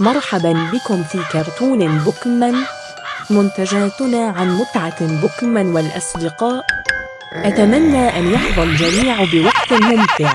مرحبا بكم في كرتون بوكمان منتجاتنا عن متعة بوكمان والأصدقاء أتمنى أن يحظى الجميع بوقت ممتع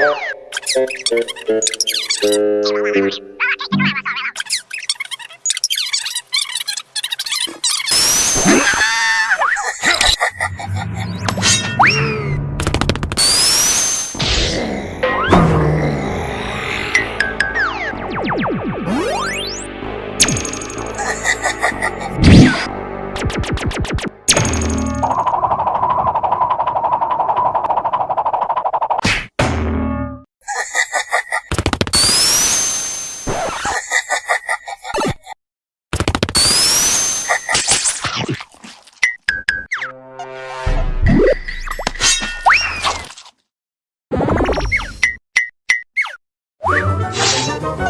I'm gonna be Bible.